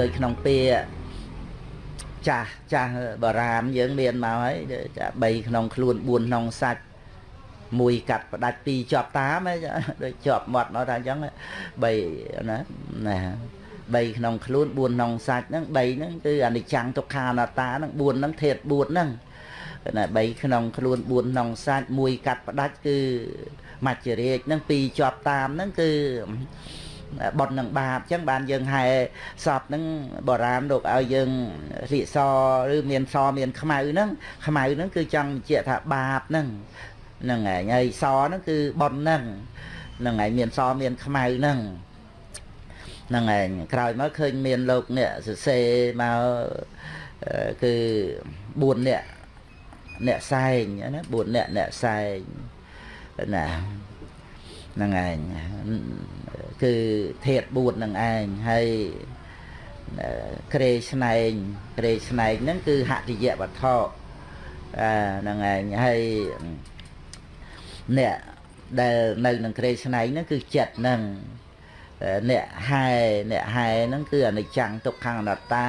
ដូចក្នុងពាក្យចាស់ចាស់បារាមយើងមានមកហើយចា3ក្នុងខ្លួន4ក្នុងសាច់មួយកាត់ផ្ដាច់ពីរជាប់តាមដូចជាប់មាត់មកថាអញ្ចឹង3ណាណា3ក្នុងខ្លួន4ក្នុងសាច់ហ្នឹង3ហ្នឹងគឺអនិច្ចំទុក្ខាអនត្តាហ្នឹង4ហ្នឹងធាត4ហ្នឹងណា3ក្នុងខ្លួន4ក្នុងសាច់មួយកាត់ផ្ដាច់គឺមច្ចរាជហ្នឹងពីរជាប់តាមហ្នឹងគឺ បុណ្យនឹងបាបអញ្ចឹងបានយើងហែសពហ្នឹងបុរាណលោកឲ្យយើងរៀកសឬមានសមានខ្មៅហ្នឹងខ្មៅហ្នឹងគឺចង់បញ្ជាក់ថាបាបហ្នឹងហ្នឹងហើយហើយសហ្នឹងគឺបុណ្យហ្នឹងហ្នឹងហើយមានសមានខ្មៅហ្នឹងហ្នឹងឯងក្រោយមកឃើញមានលោកអ្នកសរសេរមកគឺ4អ្នកអ្នកសែងណា4អ្នកអ្នកសែងណា ហ្នឹងឯងគឺធាត4នឹងឯងហើយក្រេស្នែងក្រេស្នែងហ្នឹងគឺហតិយវត្ថុអាហ្នឹងឯងហើយអ្នកដែលនៅនឹងក្រេស្នែងហ្នឹងគឺចិត្តហ្នឹងអ្នកហែអ្នកហែហ្នឹងគឺអនិច្ចំទុក្ខអនត្តា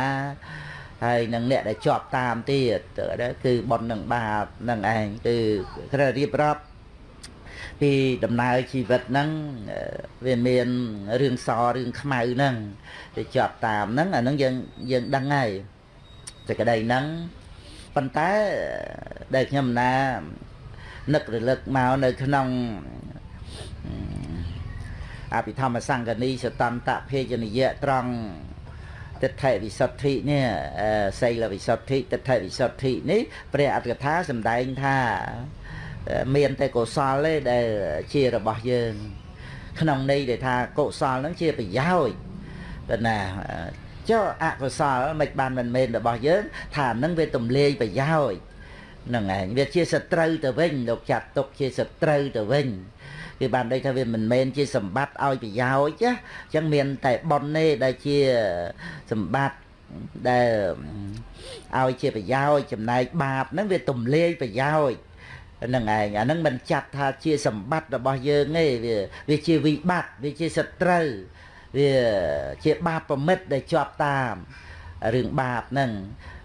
ហើយនឹងអ្នកដែលជាប់តាមទៀតគឺបុណ្យនឹងបាបនឹងឯងគឺត្រូវរៀបរាប់ ពីដំណើរជីវិតហ្នឹងវាមានរឿងសរឿងខ្មៅហ្នឹងទៅជាប់តាមហ្នឹងអាហ្នឹងយើងយើងដឹងហើយតែក្តីហ្នឹងប៉ុន្តែដែលខ្ញុំណានឹករលឹកមកនៅក្នុងអភិធម្មសង្កនីសតន្តភេជនិយៈត្រង់ទិដ្ឋិវិសុទ្ធិនេះសីលវិសុទ្ធិទិដ្ឋិវិសុទ្ធិនេះព្រះអត្តកថាសម្ដែងថា មានតែកុសលទេដែលជារបស់យើង ក្នុងន័យដែលថាកុសលហ្នឹងជាប្រយោជន៍តែណាចុះអកុសលមិនបានមិនមែនរបស់យើង ថានឹងវាទំលាយប្រយោជន៍ហ្នឹងឯងវាជាសត្រូវទៅវិញលោកចាត់ទុកជាសត្រូវទៅវិញគឺបានន័យថាវាមិនមែនជាសម្បត្តិឲ្យប្រយោជន៍ណាអញ្ចឹងមានតែប៉ុនទេដែលជាសម្បត្តិដែលឲ្យជាប្រយោជន៍ចំណែកបាបហ្នឹងវាទំលាយប្រយោជន៍ហ្នឹងឯងអាហ្នឹងមិនចាត់ថាជាសម្បត្តិរបស់យើងទេវាវាជាវិបត្តិវាជាសត្រូវវាជាបាបប្រមិតដែលជាប់តាមរឿងបាបហ្នឹង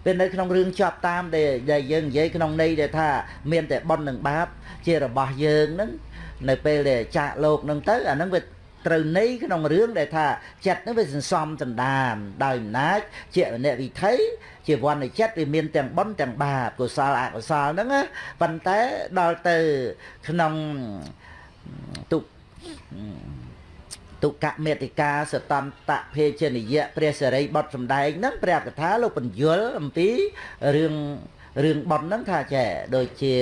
ពេលនៅក្នុងរឿងជាប់តាមដែលយើងនិយាយក្នុងន័យដែលថាមានតែបុណ្យនិងបាប ជារបស់យើងហ្នឹងនៅពេលដែលចាក់លោកហ្នឹងទៅអាហ្នឹងវា ត្រូវន័យក្នុងរឿងដែលថាចិត្តហ្នឹងវាសន្សំសន្តានដោយអំណាចជាអ្នកវិថីជាវណ្ណចិត្តវាមានទាំងបុណ្យទាំងបាបកុសលអកុសលហ្នឹងប៉ុន្តែដល់ទៅក្នុងទុទុកមេតិកាសតន្តភេជនិយៈព្រះសរិបុត្រសំដែងហ្នឹងព្រះកថាលោកបញ្យលអំពីរឿងរឿងបុណ្យហ្នឹងថាចេះដូចជា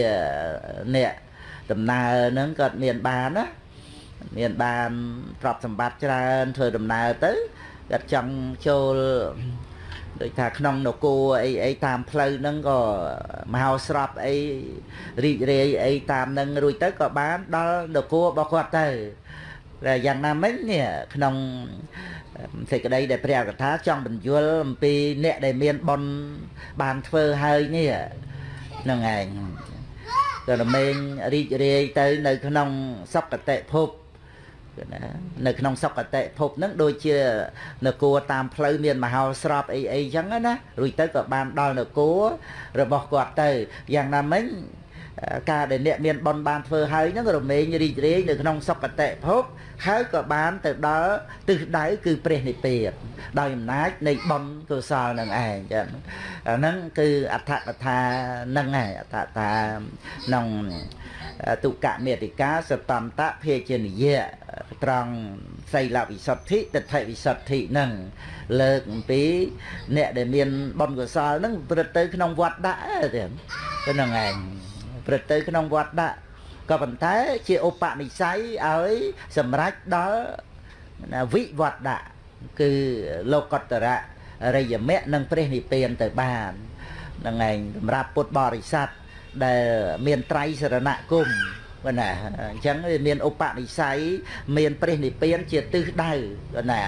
អ្នកដំណើរហ្នឹងគាត់មានបានណា មានបានទ្រព្យសម្បត្តិច្រើនធ្វើដំណើរទៅគាត់ចង់ចូលដូចថាក្នុងនគរអីអីតាមផ្លូវហ្នឹងក៏មហោស្រពអីរីករាយអីតាមហ្នឹងរួចទៅក៏បានដល់នគររបស់គាត់ទៅតែយ៉ាងណាមិញនេះក្នុងសេចក្តីដែលព្រះកថាចង់បញ្យល់អំពីអ្នកដែលមានបុណ្យបានធ្វើហើយនេះហ្នឹងឯងក៏រមែងរីករាយទៅនៅក្នុងសុគតិភព ណានៅក្នុងសុគតិភពហ្នឹងដូចជានគរតាមផ្លូវមានមហោស្រពអីអីចឹងណារួចទៅក៏បានដល់នគររបស់គាត់ទៅយ៉ាងណាមិញ ការដែលអ្នកមានបនបានធ្វើហើយហ្នឹងរមែងរីករាយនៅក្នុងសុគតិភពហើយក៏បានទៅដល់ទិសដៅគឺព្រះនិព្វានដោយអំណាចនៃបនកុសលនឹងឯងចឹងអាហ្នឹងគឺអដ្ឋកថាហ្នឹងឯងអដ្ឋថាក្នុងទុកមេតិកាសតន្តភេជនិយៈត្រង់សីលវិសុទ្ធិទិដ្ឋិវិសុទ្ធិហ្នឹងលើកអំពី អ្នកដែលមានបុណ្យកុសលហ្នឹងប្រព្រឹត្តទៅក្នុងវត្តដាក់ទេហ្នឹងឯង ប្រព្រឹត្តទៅក្នុងវត្តដាក់ក៏ប៉ុន្តែជាឧបនិស្ស័យឲ្យសម្រេចដល់វិវត្តៈគឺលោកតរៈរិយមៈនិងព្រះនិព្វានទៅបានហ្នឹងឯងសម្រាប់ពុទ្ធបរិស័ទដែលមានត្រៃសរណគមបើណាអញ្ចឹងវាមានឧបនិស្ស័យមានព្រះនិព្វានជាទិសដៅបើណា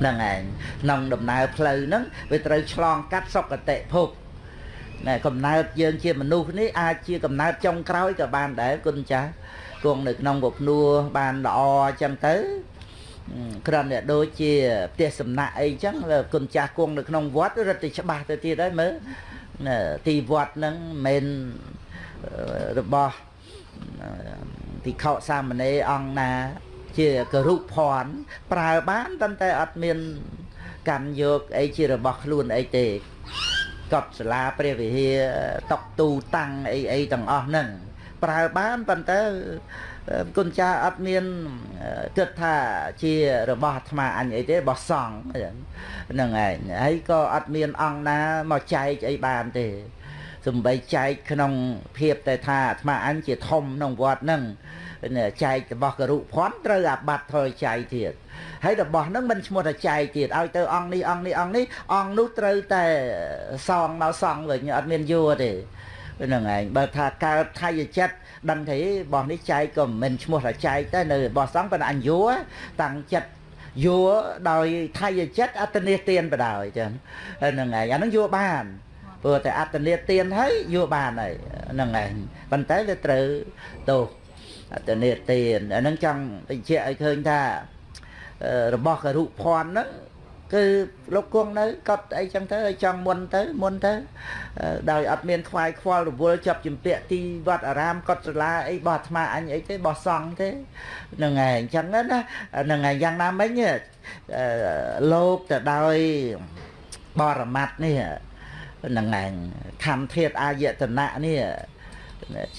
ហ្នឹងឯងក្នុងដំណើរផ្លូវហ្នឹងវាត្រូវឆ្លងកាត់សុគតិភព ណែកំណើតយើងជាមនុស្សនេះអាចជាកំណើតចុងក្រោយក៏បានដែរគុណចាស់គង់នៅក្នុងពភ្នួរបានល្អអញ្ចឹងទៅគ្រាន់តែដូចជាផ្ទះសំណាក់អីចឹងគុណចាស់គង់នៅក្នុងវត្តរត់ទៅច្បាស់ទៅទៀតហើយមើលទីវត្តហ្នឹងមិនរបស់ទីខោសាមណេរអង្គណា ជាគរុភ័ណ្ឌប្រើបានប៉ុន្តែអត់មាន កាន់យកអីជារបស់ខ្លួនអីទេ កប់សាលាព្រះវិហារតុកទូតាំងអីអីទាំងអស់ហ្នឹងប្រើបានប៉ុន្តែគុណចាស់អត់មានគិតថាជារបស់អាត្មាអញអីទេរបស់សង្ឃហ្នឹងឯងហើយក៏អត់មានអង្គណាមកចែកអីបានទេ សំបីចែកក្នុងភាពតែថាអាត្មាអញជាធំក្នុងវត្តហ្នឹងចែករបស់ករុភ័ណ្ឌត្រូវអាបត្តិថយចែកទៀតហើយរបស់ហ្នឹងមិនឈ្មោះថាចែកទៀតឲ្យទៅអង្គនេះអង្គនេះអង្គនេះអង្គនោះត្រូវតែសងមកសងវិញអត់មានយួរទេហ្នឹងឯងបើថាកើតថយចិត្តដឹងទេបោះនេះចែកក៏មិនឈ្មោះថាចែកតែនៅបោះសងប៉ុន្តែអញយួរតាំងចិត្តយួរដោយថយចិត្តអត្តនេទានបដ ாய் ចឹងហ្នឹងឯងអាហ្នឹងយួរបាន ព្រោះតែអត្តនេទានហើយយួរបានហើយហ្នឹងឯងប៉ុន្តែវាត្រូវទោសអត្តនេទានអាហ្នឹងចង់បញ្ជាក់ឲ្យឃើញថារបស់ករុភ័ណ្ឌហ្នឹងគឺលោកគង់នៅកត់អីចឹងទៅឲ្យចង់មុនទៅមុនទៅដោយអត់មានខ្វាយខ្វល់រវល់ចាប់ជំពាក់ទីវត្តអារាមកត់សាលាអីបោះអាត្មាអញអីទេបោះសង់ទេហ្នឹងហើយអញ្ចឹងណាហ្នឹងហើយយ៉ាងណាមិញលោកទៅដោយបរមត្តនេះ ហ្នឹងហើយខំធាតអាយតនៈនេះ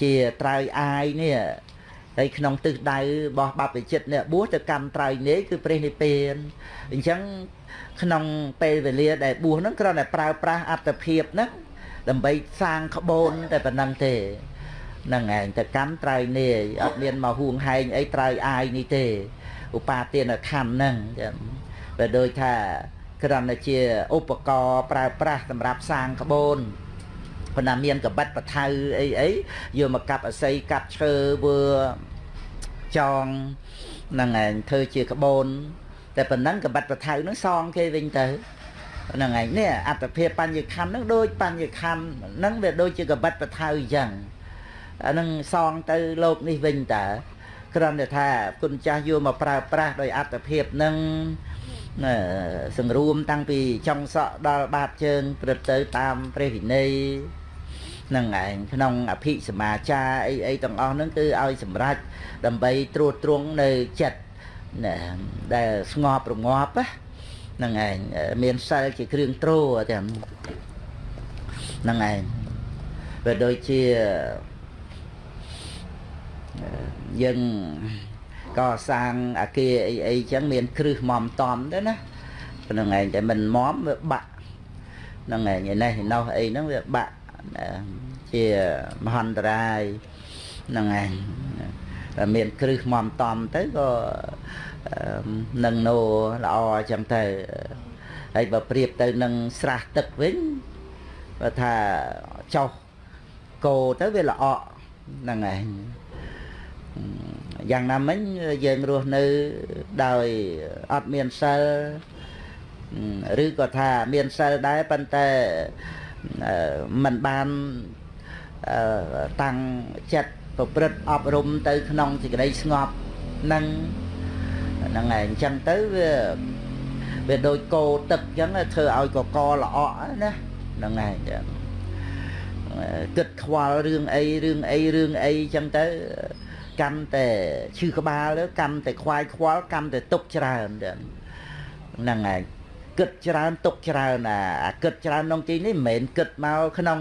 ជាត្រើយអាយនេះហើយក្នុងទិសដៅរបស់បព្វជិតនេះបួសទៅកម្មត្រៃនេះគឺព្រះនិព្វានអញ្ចឹងក្នុងពេលវេលាដែលបួសហ្នឹងគ្រាន់តែប្រើប្រាស់អត្តភាពហ្នឹងដើម្បីសាងក្បូនតែប៉ុណ្ណឹងទេហ្នឹងឯងទៅកម្មត្រៃនេះអត់មានមកហួងហែងអីត្រៃអាយនេះទេឧបាទានខណ្ឌហ្នឹងបើដូចថា គ្រាន់តែជាឧបករណ៍ប្រើប្រាស់សម្រាប់សាងក្បូនប៉ុន្តែមានកបិតបថៅអីអីយកមកកាប់អស័យកាប់ឈើវើចងហ្នឹងឯងធ្វើជាក្បូន តែប៉ុណ្ណឹងកបិតបថៅហ្នឹងសងគេវិញទៅហ្នឹងឯងនេះអត្តភាពបញ្ញខណ្ឌហ្នឹងដូចបញ្ញខណ្ឌហ្នឹងវាដូចជាកបិតបថៅអញ្ចឹងអាហ្នឹងសងទៅលោកនេះវិញតើគ្រាន់តែថាគុណចាស់យកមកប្រើប្រាស់ដោយអត្តភាពហ្នឹង សង្រួមតាំងពីចុងសក់ដល់បាតជើងព្រឹត្តទៅតាមព្រះវិន័យនឹងឯងក្នុងអភិសមាចារអីអីទាំងអស់ហ្នឹងគឺឲ្យសម្រេចដើម្បីត្រួតត្រងនៅចិត្តណាដែលស្ងប់រងាប់ហ្នឹងឯងមានសិលជាគ្រឿងទ្រទាំងហ្នឹងឯងវាដូចជាយើង កសាងអាគារអីអីចឹងមានគ្រឹះមមតំទៅណាហ្នឹងឯងតែមិនមមវាបាក់ហ្នឹងឯងឯនេះនោះអីហ្នឹងវាបាក់ជាមហន្តរាយហ្នឹងឯងតែមានគ្រឹះមមតំទៅក៏នឹងណូល្អអញ្ចឹងទៅហើយបើប្រៀបទៅនឹងស្រះទឹកវិញបើថាចុះគោទៅវាល្អហ្នឹងឯង យ៉ាងណាមិញយើងរស់នៅដោយអត់មានសិលឬក៏ថាមានសិលដែរប៉ុន្តែมันបានតាំងចិត្តប្រព្រឹត្តអប់រំទៅក្នុងសេចក្តីស្ងប់នឹងហ្នឹងហើយអញ្ចឹងទៅវាវាដូចគោទឹកអញ្ចឹងធ្វើឲ្យកកល្អណាហ្នឹងហើយគិតខ្វល់រឿងអីរឿងអីរឿងអីអញ្ចឹងទៅ កាន់តែឈឺក្បាលកាន់តែខ្វាយខ្វល់កាន់តែទុកច្រើនហ្នឹងហើយគិតច្រើនទុកច្រើនអាគិតច្រើនក្នុងទីនេះមិនមែនគិតមកក្នុង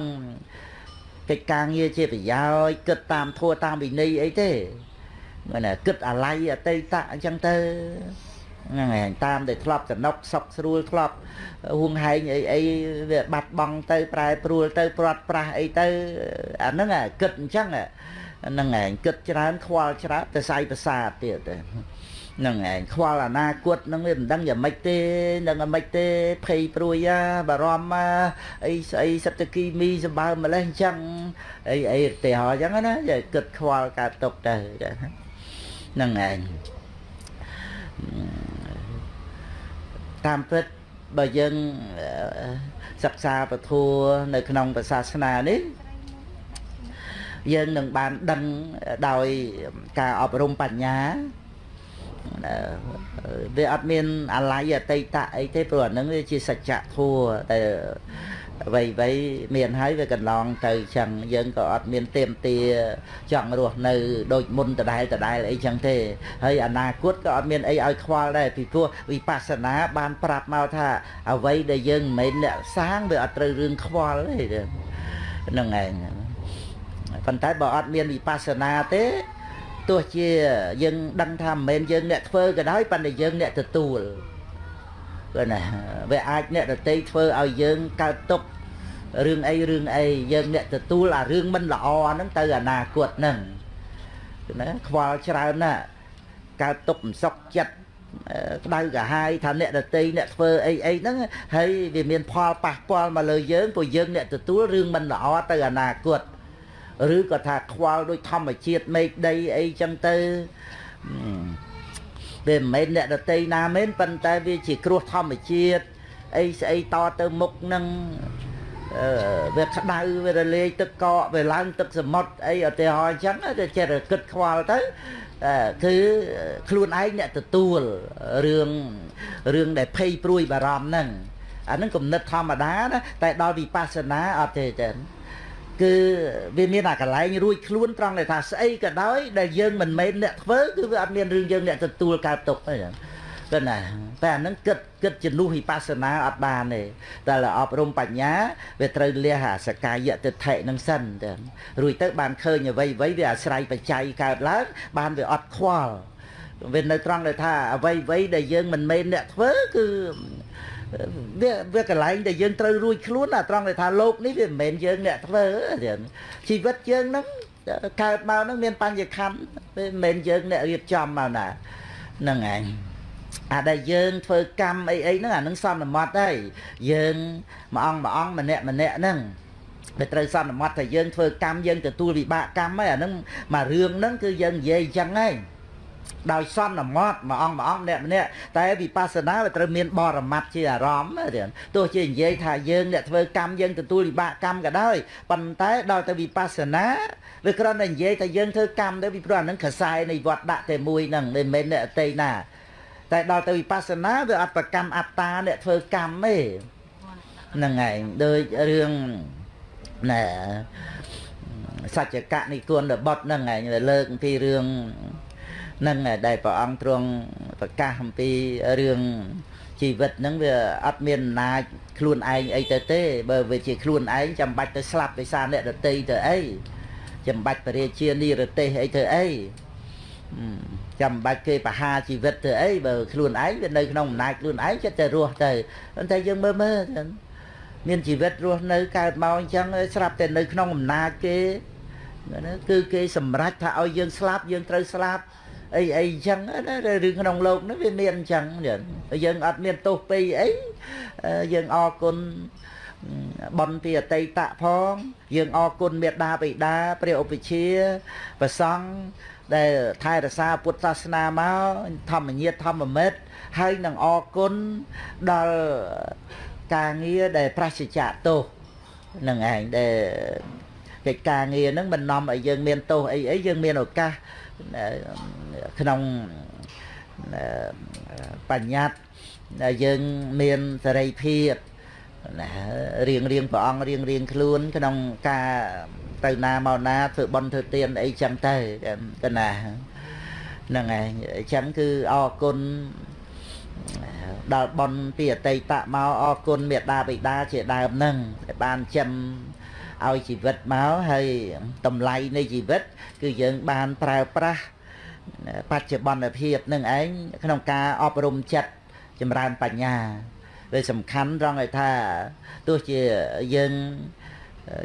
កិច្ចការងារជាប្រយោជន៍គិតតាមធัวតាមវិន័យអីទេមិនគិតអាល័យអតីតអញ្ចឹងទៅហ្នឹងហើយតាមដែលធ្លាប់សំណុកសុកស្រួលធ្លាប់ហួងហែងអីអីវាបាត់បង់ទៅប្រែប្រួលទៅព្រាត់ប្រាស់អីទៅអាហ្នឹងគិតអញ្ចឹង ហ្នឹងឯងគិតច្រើនខ្វល់ច្រើនទៅសាយប្រសាទទៀតហ្នឹងឯងខ្វល់អនាគតហ្នឹងវាមិនដឹងយ៉ាងម៉េចទេនឹងយ៉ាងម៉េចទេភ័យព្រួយបារម្ភអីស្អីសិទ្ធិគីមីសម្បើម្លេះអញ្ចឹងអីអីទៅហោអញ្ចឹងណាគិតខ្វល់កើតទុកទៅហ្នឹងឯងតាមពិតបើយើងសិក្សាពធัวនៅក្នុងសាសនានេះ យើងនឹងបានដឹងដោយការអប់រំបញ្ញាវាអត់មានអាល័យអតីតអីទេព្រោះអានឹងវាជាសច្ចធម៌តែអ្វីអ្វីមានហើយវាកន្លងទៅចឹងយើងក៏អត់មានទៀមទាចង់រស់នៅដូចមុនដដែលដដែលអីចឹងទេហើយអនាគតក៏អត់មានអីឲ្យខ្វល់ដែរពីព្រោះវិបស្សនាបានប្រាប់មកថាអ្វីដែលយើងមិនមែនអ្នកសាងវាអត់ត្រូវរឿងខ្វល់ទេហ្នឹងឯង ប៉ុន្តែបើអត់មានវិបស្សនាទេទោះជាយើងដឹងថាមិនមែនយើងអ្នកធ្វើក៏ដោយប៉ុន្តែយើងអ្នកទទួលគឺណាវាអាចអ្នកដតីធ្វើឲ្យយើងកើតទុករឿងអីរឿងអីយើងអ្នកទទួលអារឿងមិនល្អហ្នឹងទៅអនាគតហ្នឹងគឺណាខ្វល់ច្រើនណាស់កើតទុកមិនសុខចិត្តក្តៅកាហាយថាអ្នកដតីអ្នកធ្វើអីអីហ្នឹងហើយវាមានផលប៉ះពាល់មកលើយើងព្រោះយើងអ្នកទទួលរឿងមិនល្អទៅអនាគត ឬក៏ថាខ្វល់ដោយធម្មជាតិមេឃដីអីចឹងទៅវាមិនមែនអ្នកដតីណាមែនប៉ុន្តែវាជាគ្រោះធម្មជាតិអីស្អីតទៅមុខនឹងអឺវាក្តៅវារលាយទឹកកកវាឡើងទឹកសមុទ្រអីឧទាហរណ៍អញ្ចឹងទៅចេះតែគិតខ្វល់ទៅគឺខ្លួនឯងអ្នកទទួលរឿងរឿងដែលភ័យព្រួយបារម្ភហ្នឹងអាហ្នឹងគំនិតធម្មតាណាតែដល់វិបស្សនាអត់ទេចឹង គឺវាមានអាកន្លែងរួចខ្លួនត្រង់ដែលថាស្អីក៏ដោយដែលយើងមិនមែនអ្នកធ្វើគឺវាអត់មានរឿងយើងអ្នកទទួលកើតទុកទេគឺណាតែអានឹងគិតគិតជំនួសវិបស្សនាអត់បានទេតែអប់រំបញ្ញាវាត្រូវលះអាសកាយតិថិនឹងសិនទៅរួចទៅបានឃើញអ្វីអ្វីវាអាស្រ័យបច្ច័យកើតឡើងបានវាអត់ខ្វល់វានៅត្រង់ដែលថាអ្វីអ្វីដែលយើងមិនមែនអ្នកធ្វើគឺ វាវាកន្លែងដែលយើងត្រូវរួចខ្លួនអាត្រង់ដែលថាលោកនេះវាមិនមែនយើងអ្នកធ្វើជីវិតយើងហ្នឹងកើតមកហ្នឹងមានបញ្ញខណ្ឌវាមិនមែនយើងអ្នករៀបចំមកណាហ្នឹងឯងអាដែលយើងធ្វើកម្មអីអីហ្នឹងអានឹងសន្មត់ហើយយើងមួយអង្គមួយអង្គម្នាក់ម្នាក់ហ្នឹងដែលត្រូវសន្មត់ថាយើងធ្វើកម្មយើងទទួលវិបាកកម្មហើយអានឹងមករឿងហ្នឹងគឺយើងនិយាយអញ្ចឹងហើយ ដោយសន្មត់មួយអង្គមួយអង្គម្នាក់ម្នាក់តែវិបស្សនាវាត្រូវមានបរមត្តជាអារម្មណ៍ទេទោះជានិយាយថាយើងអ្នកធ្វើកម្មយើងទទួលវិបាកកម្មក៏ដោយប៉ុន្តែដល់ទៅវិបស្សនាវាគ្រាន់តែនិយាយថាយើងធ្វើកម្មទៅពីព្រោះអានឹងខ្សែនៃវត្តដាក់តែមួយហ្នឹងមិនមែនអ្នកអតីណាតែដល់ទៅវិបស្សនាវាអត់ប្រកម្មអត្តាអ្នកធ្វើកម្មទេហ្នឹងឯងដូចរឿងណែសច្ចកៈនិគុណរបត់ហ្នឹងឯងលើកពីរឿង នឹងដែលព្រះអង្គទ្រង់ប្រកាសអំពីរឿងជីវិតហ្នឹងវាអត់មានអំណាចខ្លួនឯងអីទៅទេបើវាជាខ្លួនឯងចាំបាច់ទៅស្លាប់ដោយសារអ្នកដតីទៅអីចាំបាច់បរិជានិរទេសអីទៅអីចាំបាច់គេបហាជីវិតទៅអីបើខ្លួនឯងវានៅក្នុងអំណាចខ្លួនឯងចិត្តតែរស់ទៅប៉ុន្តែយើងមើលមើលមានជីវិតរស់នៅកើតមកអញ្ចឹងស្រាប់តែនៅក្នុងអំណាចគេគឺគេសម្រេចថាឲ្យយើងស្លាប់យើងត្រូវស្លាប់ អីអីអញ្ចឹងណារឿងក្នុងលោកហ្នឹងវាមានអញ្ចឹងយើងអត់មានទោសពីអីយើងអរគុណបនពីអតីតផង យើងអរគុណមេដាបិតាព្រះឧបជាប្រសង់ដែលថែរក្សាពុទ្ធសាសនាមកធម្មញាធម្មមិត្តហើយនឹងអរគុណដល់ការងារដែលប្រសិជ្ជៈទោសនឹងឯងដែលកិច្ចការងារហ្នឹងមិននាំឲ្យយើងមានទោសអីអីយើងមានឱកាស ក្នុងបញ្ញត្តិដែលយើងមានសេរីភាពណារៀងរៀងព្រះអង្គរៀងរៀងខ្លួន ក្នុងការទៅណាមកណាធ្វើបន់ធ្វើទានអីចឹងទៅទៅណាហ្នឹងហើយអញ្ចឹងគឺអរគុណដល់បនពីអតីតមកអរគុណមេដាបិតាជាដើមហ្នឹងដែលបានចិញ្ចឹម ឲ្យជីវិតមកហើយតម្លៃនៃជីវិត គឺយើងបានប្រើប្រាស់បច្ចុប្បន្នភាពនឹងឯងក្នុងការអប់រំចិត្តចម្រើនបញ្ញាវាសំខាន់ត្រង់ឲ្យថាទោះជាយើង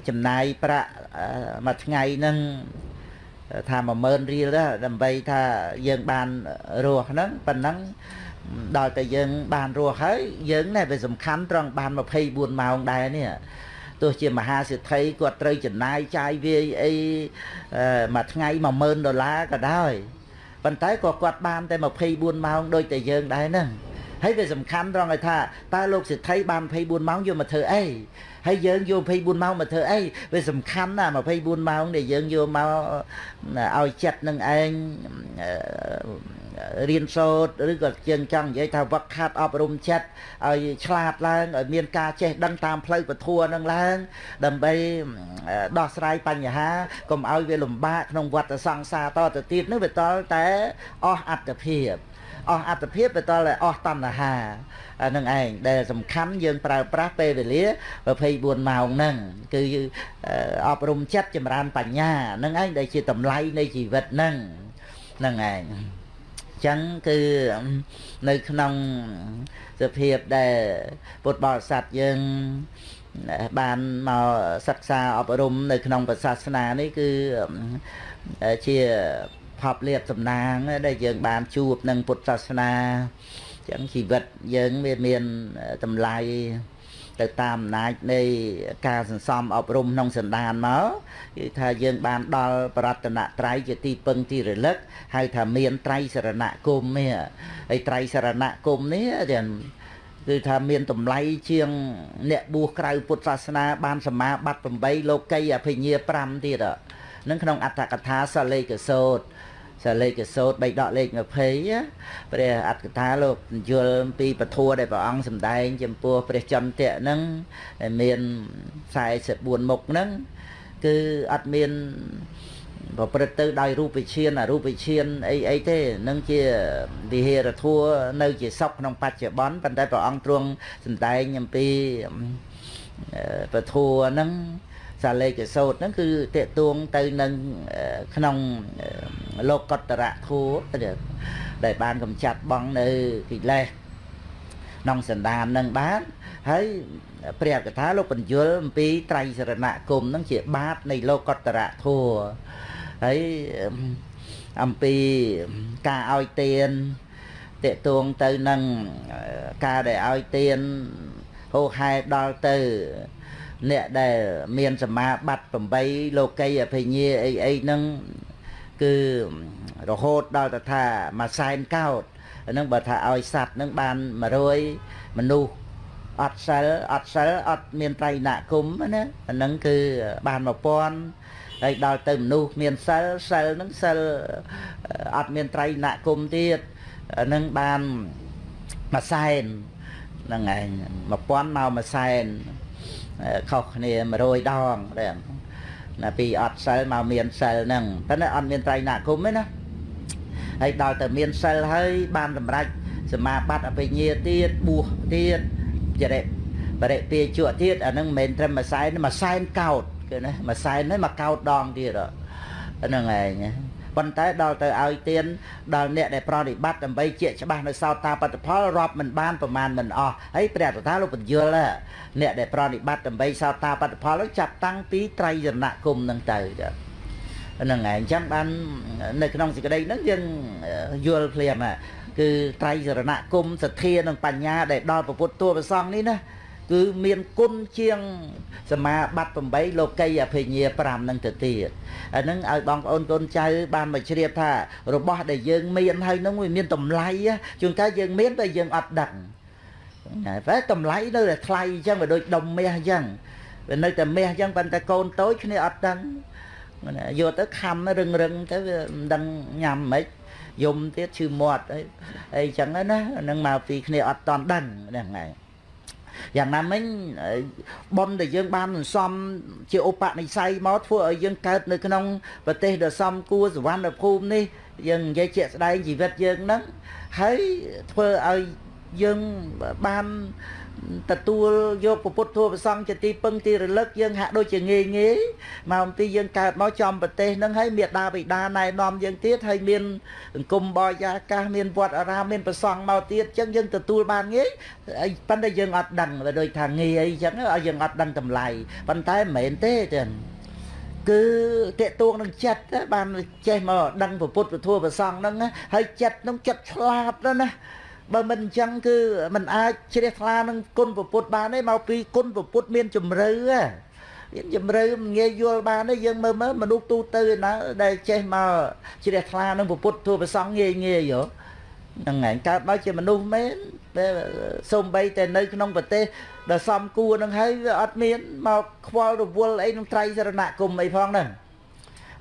ចំណាយប្រាក់មួយថ្ងៃនឹងថា10000រៀលដើម្បីថាយើងបានរស់ហ្នឹងប៉ុណ្ណឹងដល់តែយើងបានរស់ហើយយើងនេះវាសំខាន់ត្រង់បាន24ម៉ោងដែរនេះ ទោះជាមហាសេដ្ឋីគាត់ត្រូវចំណាយចាយវាយអីមួយថ្ងៃ10000ដុល្លារក៏ដោយប៉ុន្តែក៏គាត់បានតែ24ម៉ោងដូចតែយើងដែរហ្នឹងហើយវាសំខាន់ត្រង់ឲ្យថាតើលោកសេដ្ឋីបាន24ម៉ោងយកមកធ្វើអីហើយយើងយក24ម៉ោងមកធ្វើអីវាសំខាន់ណា24ម៉ោងដែលយើងយកមកឲ្យចិត្តនឹងឯង រៀនសូត្រឬក៏ជាងចង់និយាយថាវឹកខាត់អប់រំចិត្តឲ្យឆ្លាតឡើងឲ្យមានការចេះដឹងតាមផ្លូវពធនឹងឡើង ដើម្បីដោះស្រាយបញ្ហាកុំឲ្យវាលំបាកក្នុងវដ្តសង្សារតទៅទៀតនោះវាតល់តែអស់អត្តភាពអស់អត្តភាពទៅតតែអស់តណ្ហាអានឹងឯងដែលសំខាន់យើងប្រើប្រាស់ពេលវេលា24ម៉ោងហ្នឹងគឺអប់រំចិត្តចម្រើនបញ្ញានឹងឯងដែលជាតម្លៃនៃជីវិតហ្នឹងហ្នឹងឯង ចឹងគឺនៅក្នុងសភាពដែលពុទ្ធបរិស័ទយើងបានមកសិក្សាអប់រំនៅក្នុងពុទ្ធសាសនានេះគឺជាផប់លៀបសំណាងដែលយើងបានជួបនឹងពុទ្ធសាសនាចឹងជីវិតយើងវាមានតម្លៃ ទៅតាមអំណាចនៃការសន្សំអប់រំក្នុងសន្តានមកគឺថាយើងបានដល់បរតនត្រ័យជាទីពឹងទីរលឹកហៅថាមានត្រៃសរណគមនេះហើយត្រៃសរណគមនេះទាំងគឺថាមានតម្លៃជាងអ្នកបួសក្រៅពុទ្ធសាសនា បានសមាបត្តិ8លោកីអភិញ្ញា5ទៀតហ្នឹងក្នុងអត្ថកថាសលេកសោត សាលេខសោតបីដកលេខ20ព្រះអត្តកថាលោកយល់អំពីពធដែលព្រះអង្គសម្ដែងចំពោះព្រះចន្ទៈហ្នឹងដែលមាន44មុខហ្នឹងគឺអត់មានប្រព្រឹត្តទៅដោយរូបវិឈានអរូបវិឈានអីអីទេនឹងជាវិហេរធัวនៅជាសពក្នុងបច្ចុប្បន្នប៉ុន្តែព្រះអង្គទ្រង់សម្ដែងអំពីពធัวហ្នឹង សាលេខសោតហ្នឹងគឺតេតួងទៅនឹងក្នុងលោកកតរៈធัวដែលបានកំចាត់បងនៅកិលេសក្នុងសន្តាននឹងបានហើយព្រះកថាលោកបញ្យលអំពីត្រៃសរណគមនឹងជាបាតនៃលោកកតរៈធัวហើយអំពីការឲ្យទានតេតួងទៅនឹងការដែលឲ្យទានហូហែដល់ទៅ អ្នកដែលមានសមាបត្តិ8លោកីអភិញ្ញាអីអីហ្នឹងគឺរហូតដល់ទៅថាមួយសែនកោតហ្នឹងបើថាឲ្យសัตว์ហ្នឹងបាន100មនុស្សអត់សិលអត់សិលអត់មានត្រៃណគុំណាអាហ្នឹងគឺបាន1000ហើយដល់ទៅមនុស្សមានសិលសិលហ្នឹងសិលអត់មានត្រៃណគុំទៀតហ្នឹងបានមួយសែនហ្នឹងឯង1000មកមួយសែន ខុសគ្នា100ដងដែរណាពីអត់សិលមកមានសិលហ្នឹងតែអត់មានត្រៃណគុំទេណាហើយដល់ទៅមានសិលហើយបានសម្រេចសមាបត្តិអភិញ្ញាទៀតបួសទៀតចរិបរិពាជក់ទៀតអាហ្នឹងមិនមែនត្រឹមមួយសែនមួយសែនកោតគឺណាមួយសែនហ្នឹងមួយកោតដងទៀតហ្នឹងឯង ប៉ុន្តែដល់ទៅឲ្យទៀនដល់អ្នកដែលប្រតិបត្តិដើម្បីជាច្បាស់នៅសោតាបត្តផលរាប់មិនបានប្រមាណមិនអស់ហើយព្រះតថាលោកបញ្យលអ្នកដែលប្រតិបត្តិដើម្បីសោតាបត្តផលនោះចាប់តាំងពីត្រៃរណគមនឹងទៅចាហ្នឹងហើយអញ្ចឹងបាននៅក្នុងសេចក្តីហ្នឹងយើងយល់ភ្លាមគឺត្រៃសរណគមសទ្ធានិងបញ្ញាដែលដល់ពុទ្ធតួប្រសងនេះណា គឺមានគុណជាង សមាបត្តិ8លោកីអភិញ្ញា5នឹងទៅទៀតអានឹងឲ្យបងប្អូនកូនចៅបានមកជ្រាបថារបស់ដែលយើងមានហើយនឹងវាមានតម្លៃជួនកាលយើងមានតែយើងអត់ដឹងហើយតែតម្លៃនៅតែថ្លៃអញ្ចឹងវាដូចដុំមាសអញ្ចឹងវានៅតែមាសអញ្ចឹងប៉ុន្តែកូនតូចគ្នាអត់ដឹងយកទៅខំរឹងរឹងទៅវាមិនដឹងញ៉ាំមិនយំទៀតឈឺមាត់អីអីចឹងណានឹងមកពីគ្នាអត់តន់ដឹងហ្នឹងហើយ យ៉ាងណាមិញប៉ុនដែលយើងបានសន្សំជាឧបនិស្ស័យមកធ្វើឲ្យយើងកើតនៅក្នុងប្រទេសដ៏សំគួរសវណ្ណភូមិនេះយើងនិយាយជាក់ស្ដែងជីវិតយើងហ្នឹងហើយធ្វើឲ្យយើងបាន ទទួលយកពុទ្ធធម៌ប្រសង្ឃជាទីពឹងទីរលឹកយើងហាក់ដូចជាងាយងាយមកអំពីយើងកើតមកចំប្រទេសនឹងហើយមេដាបិតាណែនាំយើងទៀតហើយមានសង្គមបរិយាកាសមានវត្តអារាមមានប្រសង្ឃមកទៀតអញ្ចឹងយើងទទួលបានងាយប៉ុន្តែយើងអត់ដឹងវាដូចថាងាយអីចឹងឲ្យយើងអត់ដឹងតម្លៃប៉ុន្តែមិនមែនទេចឹងគឺតេតួងនឹងចិត្តបានចេះមកដឹងពុទ្ធពធប្រសង្ឃហ្នឹងហើយចិត្តនឹងចិត្តឆ្លាតណាស់ បើមិនអញ្ចឹងគឺมันអាចជ្រះថ្លានឹងគុណពុទ្ធបានទេមកពីគុណពុទ្ធមានជំរឿមានជំរឿងាយយល់បានទេយើងមើលមើលមនុស្សទូទៅណាដែលចេះមកជ្រះថ្លានឹងពុទ្ធទូប្រសងងាយងាយយោហ្នឹងហើយកើតមកជាមនុស្សមែនតែសំបីតែនៅក្នុងប្រទេសដែលសំគួរនឹងហើយវាអត់មានមកខ្វល់រវល់អីនឹងត្រៃសរណគមអីផងហ្នឹង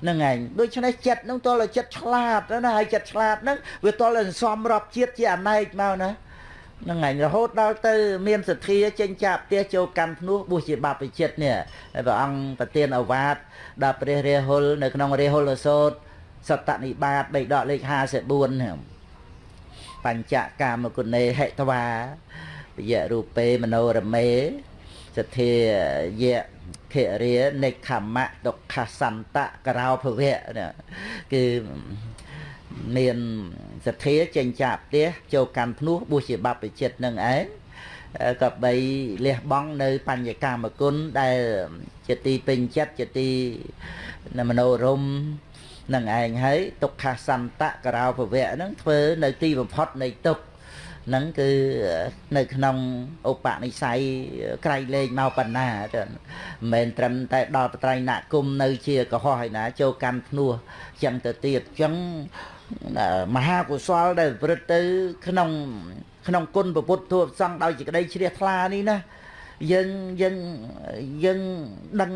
ហ្នឹងឯងដូច្នេះចិត្តហ្នឹងតើចិត្តឆ្លាតណាហើយចិត្តឆ្លាតហ្នឹងវាតើសំរាប់ជាតិជាអណែកមកណាហ្នឹងឯងរហូតដល់ទៅមានសទ្ធាចេញចាក់ផ្ទះចូលកម្មភ្នោះបុស្សជាបព្វជិតនេះហើយព្រះអង្គប្រទានអវាទដល់ព្រះរាហុលនៅក្នុងរាហុលសោតសតនិបាតបេដកលេខ54ហ្នឹងបញ្ចកាមគុណេហិតវាពយៈរូបេមโนរមេសទ្ធាយៈ ខរិយនិខមៈទុក្ខសន្តៈករោភវៈគឺមានសទ្ធាចេញចាក់ផ្ទះចូលកាន់ភ្នោះបួសជាបព្វជិតនឹងឯងក៏បីលះបង់នៅ បញ្ញកម្មគុណដែលជាទីពេញចិត្តជាទីមនោរមនឹងឯងហើយទុក្ខសន្តៈករោភវៈហ្នឹងធ្វើនៅទីបំផុតនៃទុក្ខ ហ្នឹងគឺនៅក្នុងឧបនិស្ស័យក្រៃលែងមកបណ្ណាទៅមិនមែនត្រឹមតែដល់បត្រៃណគុំនៅជាកុហកហើយណាចូលកាន់ភ្នោះចឹងទៅទៀតចឹងមហាកុសលដែលប្រព្រឹត្តទៅ ក្នុងក្នុងគុណពុទ្ធធម៌សង្ឃដោយសេចក្តីជ្រះថ្លានេះណាយើងយើងយើងដឹង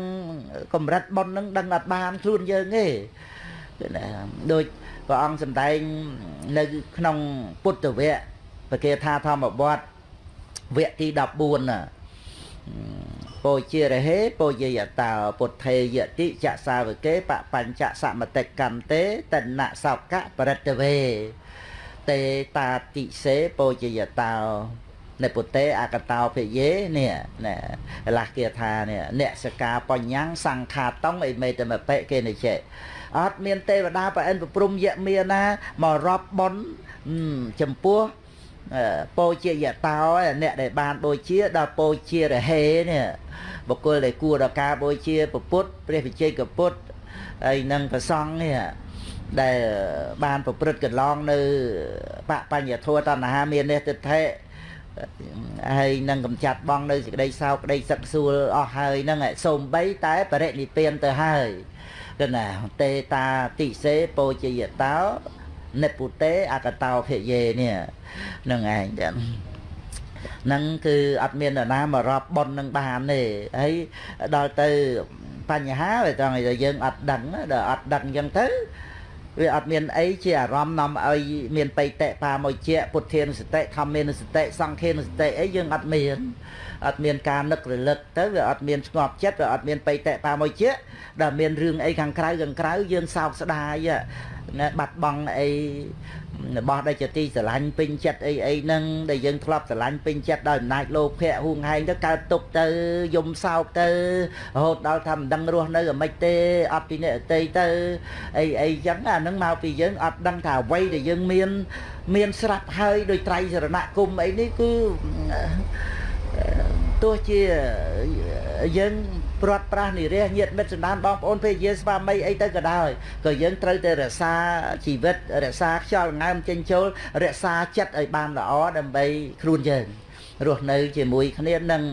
កម្រិតប៉ុននឹងដឹងអត់បានខ្លួនយើងទេណាដូចព្រះអង្គសម្ដែងនៅក្នុងពុទ្ធវគ្គ ប្រគេថាធម្មបទវគ្គទី14ណាពោជារហេពោយយតោពុទ្ធេយតិចសាវកេបបញ្ចសមតិកម្មទេតនសោកៈបរិតវេតេតាតិសេពោជយតោនៅពុទ្ធេអកតោភិយេនេះណាឡាស់គេថានេះអ្នកសកាបញ្ញសង្ខាតងអីមេតមបិគេនិចេអត់មានទេវតាប្រអិនប្រព្រំយៈមានណាមករាប់បនចំពោះ ពោជាយតោអ្នកដែលបានបូជាដល់ពោជារហេនេះបុគ្គលដែលគួរដល់ការបូជាពុទ្ធព្រះវិជ័យកពុទ្ធហើយនឹងប្រសង់នេះដែលបានប្រព្រឹត្តកន្លងនៅបបញ្ញធัวតណ្ហាមាននេះទិដ្ឋិហើយនឹងកំចាត់បងនៅសេចក្តីសោកក្តីសឹកសួលអស់ហើយហ្នឹងសូម្បីតែបរិនិព្វានទៅហើយគណាតេតាតិសេពោជយតោនិពុតេអកតោភិយេនេះ នឹងឯងចឹងហ្នឹងគឺអត់មាននរណាមករាប់ប៉ុននឹងបានទេហើយដល់ទៅបញ្ហាវាត្រង់តែយើងអត់ដឹងដល់អត់ដឹងចឹងទៅវាអត់មានអីជាអារម្មណ៍នាំឲ្យមានបៃតៈបាមួយជាពុទ្ធានុសតិធម្មានុសតិសង្ឃានុសតិអីយើងអត់មាន អត់មានការនឹករលឹកទៅវាអត់មានស្ងប់ចិត្តវាអត់មានបៃតៈបាមួយជាដែលមានរឿងអីខាងក្រៅខាងក្រៅយើងសោកស្ដាយណាបាត់បង់អីរបស់ដែលជាទីស្រឡាញ់ពេញចិត្តអីអីហ្នឹងដែលយើងធ្លាប់ស្រឡាញ់ពេញចិត្តដោយអំណាចលោភៈហួងហែងទៅកើតទុកទៅយំសោកទៅរហូតដល់ថាមិនដឹងរស់នៅអាម៉េចទេអត់ពីអ្នកអតីទៅអីអីចឹងអាហ្នឹងមកពីយើងអត់ដឹងថាអ្វីដែលយើងមាន មានស្រាប់ហើយដោយត្រៃសរណគមអីនេះគឺ ទោះជាយើងព្រាត់ប្រាសនិរះញាតមិត្តសន្តានបងប្អូនភេទយាស្វាមីអីទៅក៏ដោយក៏យើងត្រូវតែរក្សាជីវិតរក្សាខ្យល់ងើមចេញចូលរក្សាចិត្តឲ្យបានល្អដើម្បីខ្លួនយើងរស់នៅជាមួយគ្នានឹង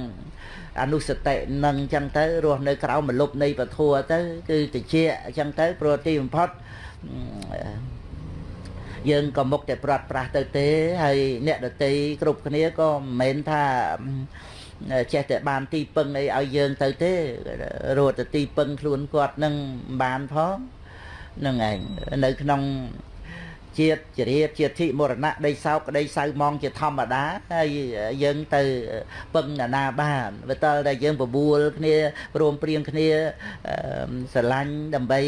អនុសតិនឹងអញ្ចឹងទៅរស់នៅក្រៅមលុបនៃពធัวទៅគឺតិចអញ្ចឹងទៅព្រោះទីបំផុតយើងក៏មុខតែព្រាត់ប្រាសទៅទេហើយអ្នកដតីគ្រប់គ្នាក៏មិនមែនថា ចេះតែបានទីពឹងអីឲ្យយើងទៅទេរត់ទៅទីពឹងខ្លួនគាត់នឹងបានផងនឹងឯងនៅក្នុងជាតិជ្រាបជាតិមរណៈដីសោកដីសៅម៉ងជាធម្មតាហើយយើងទៅពឹងណានាបានបើតើតែយើងបបួលគ្នារួមព្រៀងគ្នាស្រឡាញ់ដើម្បី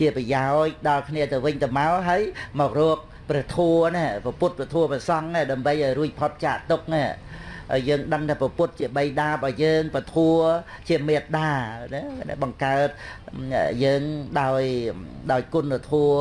ជាប្រយោជន៍ដល់គ្នាទៅវិញទៅមកហើយមករកព្រះធัวណាពុទ្ធព្រះធัวព្រះសង្ឃដើម្បីឲ្យរួចផុតចាកទុកណា យើងដឹងថាពុទ្ធជាបៃតារបស់យើងពធัวជាមេត្តាណាបង្កើតយើងដោយដោយគុណធัว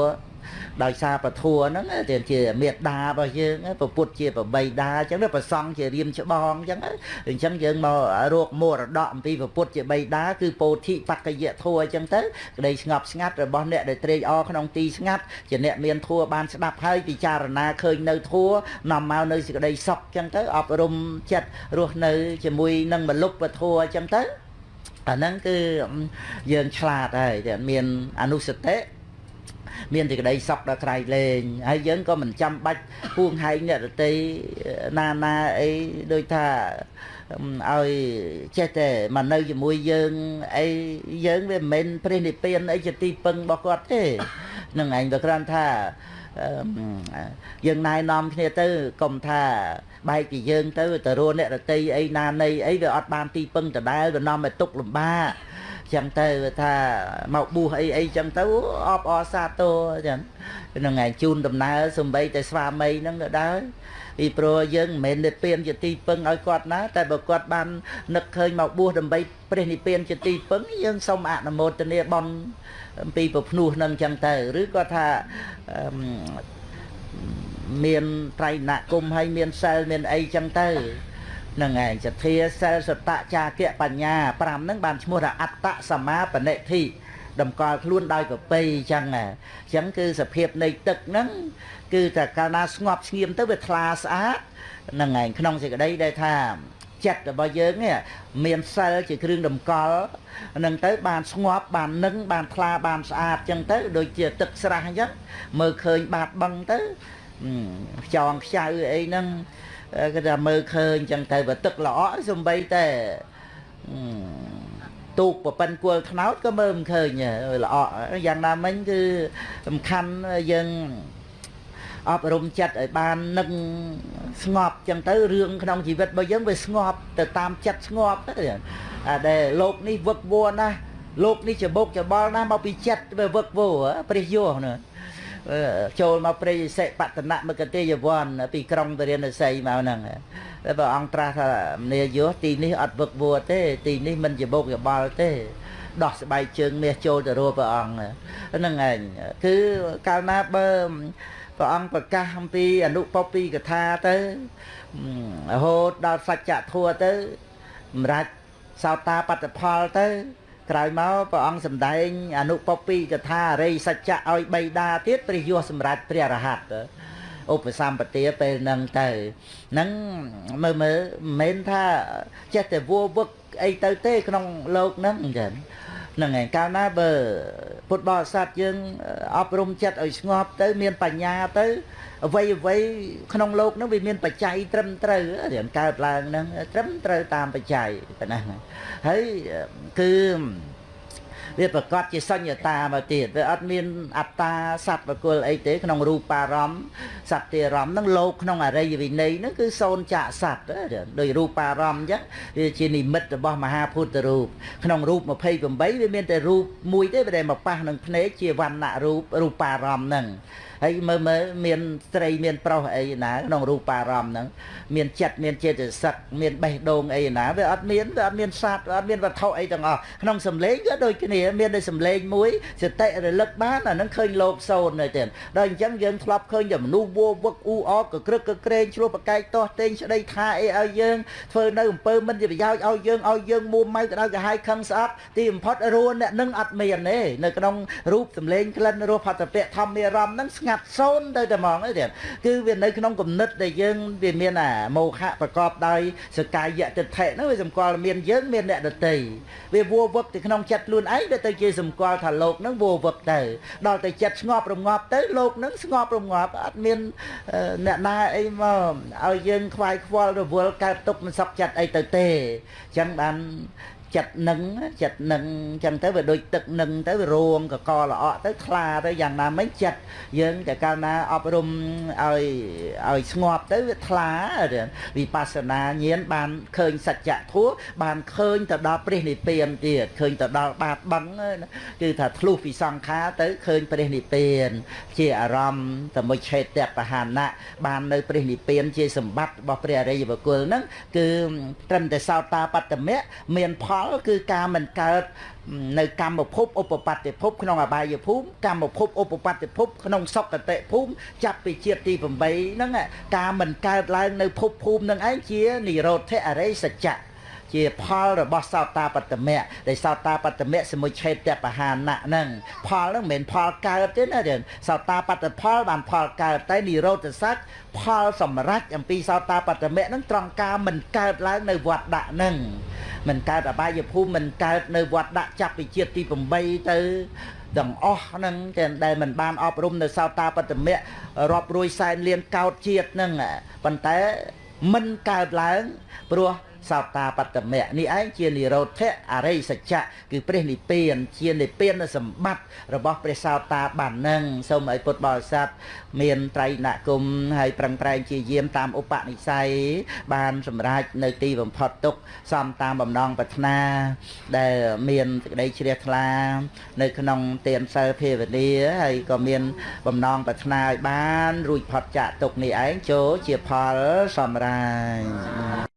ដោយសារពធัวហ្នឹងទានជាមេត្តារបស់យើងពពុទ្ធជាប្របីតាអញ្ចឹងប្រសង់ជារៀមច្បងអញ្ចឹងអញ្ចឹងយើងមករកមរតកអំពីពពុទ្ធជាបីតាគឺពោធិបក្កយធัวអញ្ចឹងទៅក្តីស្ងប់ស្ងាត់របស់អ្នកដែលត្រេកអរក្នុងទីស្ងាត់ជាអ្នកមានធัวបានស្ដាប់ហើយពិចារណាឃើញនៅធัวនាំមកនៅសេចក្តីសុខអញ្ចឹងទៅអប់រំចិត្តរស់នៅជាមួយនឹងមលុបពធัวអញ្ចឹងទៅអាហ្នឹងគឺយើងឆ្លាតហើយតែមានអនុសតិ មានតែក្តីសក់ដល់ក្រៃលែងហើយយើងក៏មិនចាំបាច់ពួងហែងអ្នករតីណាណាអីដូចថាឲ្យចេះតែមកនៅជាមួយយើងអីយើងវាមិនមែនព្រះនិព្វានអីជាទីពឹងរបស់គាត់ទេនឹងឯងវាគ្រាន់ថាយើងណែនាំគ្នាទៅកុំថាបែកពីយើងទៅទៅរស់អ្នករតីអីណានៃអីវាអត់បានទីពឹងដដែលវានាំឲ្យទុកលំបាក ចឹងទៅថាមកបួសអីអីចឹងទៅអបអសាទរចឹងនឹងឯងជូនដំណើរសំបីតែស្វាមីហ្នឹងក៏ដែរពីព្រោះយើងមិនមែននិព្វានជាទីពឹងឲ្យគាត់ណាតែបើគាត់បាននឹកឃើញមកបួសដើម្បីព្រះនិព្វានជាទីពឹងយើងសូមអនុមោទនាបន់អំពីប្រភ្នោះនឹងចឹងទៅឬក៏ថាមានត្រៃណគុំហើយមានសិលមានអីចឹងទៅ នឹងឯងសទ្ធាសិលសតៈចាគៈបញ្ញា5ហ្នឹងបានឈ្មោះថាអត្តសមាបនិធិតម្កល់ខ្លួនដោយប្រពៃចឹងអញ្ចឹងគឺសភាពនៃទឹកហ្នឹងគឺតែកាលណាស្ងប់ស្ងៀមទៅវាថ្លាស្អាតហ្នឹងឯងក្នុងសេចក្តីដែលថាចិត្តរបស់យើងនេះមានសិលជាគ្រឿងតម្កល់នឹងទៅបានស្ងប់បាននឹងបានថ្លាបានស្អាតចឹងទៅដូចជាទឹកស្រះអញ្ចឹងមើលឃើញបាតបឹងទៅខ្យងខ្ចៅអីហ្នឹង គេថាមើលឃើញចឹងទៅបើទឹកល្អសំបីតែទូកប្រពន្ធគល់ថ្នោតក៏មើលមិនឃើញល្អយ៉ាងណាមិញគឺសំខាន់យើងអប់រំចិត្តឲ្យបាននឹងស្ងប់ចឹងទៅរឿងក្នុងជីវិតរបស់យើងវាស្ងប់ទៅតាមចិត្តស្ងប់ទៅអាដែលលោកនេះវឹកវរណាស់លោកនេះច្បុកច្បល់ណាស់មកពីចិត្តវាវឹកវរព្រះយោណា ចូលមកព្រៃសិបតនៈមកទេយវ័នពីក្រុងទរានសីមកហ្នឹងតែព្រះអង្គត្រាស់ថាមនីយោទីនេះអត់វឹកវរទេទីនេះមិនច្បុកច្បល់ទេដោះស្បែកជើងមាសចូលទៅរកព្រះអង្គហ្នឹងឯងគឺកាលណាបើព្រះអង្គប្រកាសអំពីអនុពពីកថាទៅរហូតដល់សច្ចធัวទៅសម្រាប់សោតាបត្តផលទៅ ក្រោយមកព្រះអង្គសម្ដែងអនុពពីកថាអរិយសច្ចៈឲ្យបីដាទៀតព្រះយោសម្រាប់ព្រះរហ័តឧបសម្បទាពេលហ្នឹងទៅហ្នឹងមើលមើលមិនមែនថាចេះតែវัวវឹកអីទៅទេក្នុងលោកហ្នឹងអញ្ចឹងហ្នឹងឯងកាលណាបើពុទ្ធបរិស័ទយើងអប់រំចិត្តឲ្យស្ងប់ទៅមានបញ្ញាទៅ អ្វីអ្វីក្នុងលោកហ្នឹងវាមានបច្ច័យត្រឹមត្រូវរៀនកើតឡើងហ្នឹងត្រឹមត្រូវតាមបច្ច័យប៉ុណ្ណាហើយគឺវាប្រកាសជាសញ្ញតាមកទៀតវាអត់មានអត្តាសត្វបកុលអីទេក្នុងរូបារម្មណ៍សត្វទារម្មណ៍នឹងលោកក្នុងអរិយវិន័យនឹងគឺសូនចាក់សត្វដោយរូបារម្មណ៍អញ្ចឹងវាជានិមិត្តរបស់មហាភូតរូបក្នុងរូប28វាមានតែរូបមួយទេតែមកប៉ះនឹងភ្នែកជាវណ្ណៈរូបរូបារម្មណ៍ហ្នឹងហើយមើលមើលមានស្រីមានប្រុសអីណាក្នុងរូបារម្មណ៍ហ្នឹងមានចិត្តមានចេតសិកមានបេះដូងអីណាវាអត់មានវាអត់មានសត្វអត់មានវត្ថុអីទាំងអស់ក្នុងសម្លេងក៏ដូចគ្នាមានតែសម្លេងមួយសតិរលឹកបានអាហ្នឹងឃើញលោកសូននៅទៀតដល់អញ្ចឹងយើងធ្លាប់ឃើញតែមនុស្សវោវឹកអ៊ូអកក្រឹកកក្រែងឆ្លោះប្រកែកទាស់តេងស្ដីថាអីឲ្យយើងធ្វើនៅអំពើមិនជាប្រយោជន៍ឲ្យយើងឲ្យយើងមួម៉ៅក្តៅក្រហាយខឹងស្អប់ទីបំផុតរួនអ្នកនឹងអត់មានទេនៅក្នុងរូបសម្លេងក្លិនរសផតពៈធម្មរមហ្នឹងស្ងាត់សូនទៅតែហ្មងទេគឺវានៅក្នុងគំនិតដែលយើងវាមានអាមោហៈប្រកបដោយសកាយៈទិដ្ឋិហ្នឹងវាសម្គាល់មានយើងមានអ្នកដតីវាវัวវឹកទៅក្នុងចិត្តខ្លួនឯងដែលទៅជាសម្គាល់ថាលោកហ្នឹងវัวវឹកទៅដល់ទៅចិត្តស្ងប់រងាប់ទៅលោកហ្នឹងស្ងប់រងាប់អត់មានអ្នកណាអីមកឲ្យយើងខ្វាយខ្វល់រវល់កើតទុកមិនសុខចិត្តអីទៅទេអញ្ចឹងបាន ចិត្តនឹងចិត្តនឹងអញ្ចឹងទៅវាដូចទឹកនឹងទៅវារងកកល្អក់ទៅថ្លាទៅយ៉ាងណាមិញចិត្តយើងតែកាលណាអប់រំឲ្យឲ្យស្ងប់ទៅវាថ្លាវិបស្សនាញាណបានឃើញសច្ចធម៌បានឃើញទៅដល់ព្រះនិព្វានទៀតឃើញទៅដល់បាតបឹងគឺថាធ្លុះពីសង្ខារទៅឃើញព្រះនិព្វាន ជាអារម្មណ៍តមុឆេតបហានៈបាននៅព្រះនិព្វានជាសម្បត្តិរបស់ព្រះអរិយបុគ្គលហ្នឹងគឺត្រឹមតែសោតាបត្តមៈមានផលផលគឺការមិនកើតនៅកម្មភពឧបបត្តិភពក្នុងអបាយភូមិកម្មភពឧបបត្តិភពក្នុងសុគតិភូមិចាប់ពីជាតិទី8ហ្នឹងការមិនកើតឡើងនៅភពភូមិនឹងឯងជានិរោធអរិយសច្ចៈ ជាផលរបស់សោតាបត្តមៈដែលសោតាបត្តមៈសមុឆេតបហានៈហ្នឹងផលហ្នឹងមិនមែនផលកើតទេណាសោតាបត្តផលបានផលកើតតែនិរោធសច្ចផលសម្រេចអំពីសោតាបត្តមៈហ្នឹងត្រង់ការមិនកើតឡើងនៅវត្តដាក់ហ្នឹងមិនកើតអបាយភូមិមិនកើតនៅវត្តដាក់ចាប់ពីជាតិទី8ទៅទាំងអស់ហ្នឹងតែដែលមិនបានអប់រំនៅសោតាបត្តមៈរាប់រួយសែនលានកោតជាតិហ្នឹងប៉ុន្តែមិនកើតឡើងព្រោះ សោតាបត្តមៈនេះឯងជានិរោធៈអរិយសច្ចៈគឺព្រះនិព្វាន ជានិព្វានសម្បត្តិរបស់ព្រះសោតាបាននឹងសូមឲ្យពុទ្ធបរិស័ទមានត្រៃណគមហើយប្រឹងប្រែងជាយាមតាមឧបនិស្ស័យបានសម្រេចនៅទីបំផុតទុកសំតាមបំណងប្រាថ្នា ដែលមានសេចក្តីជ្រះថ្លា នៅក្នុងទានសិលភាវនាហើយក៏មានបំណងប្រាថ្នាឲ្យបានរួចផុតចាកទុកនេះឯងចូលជាផលសម្រាប់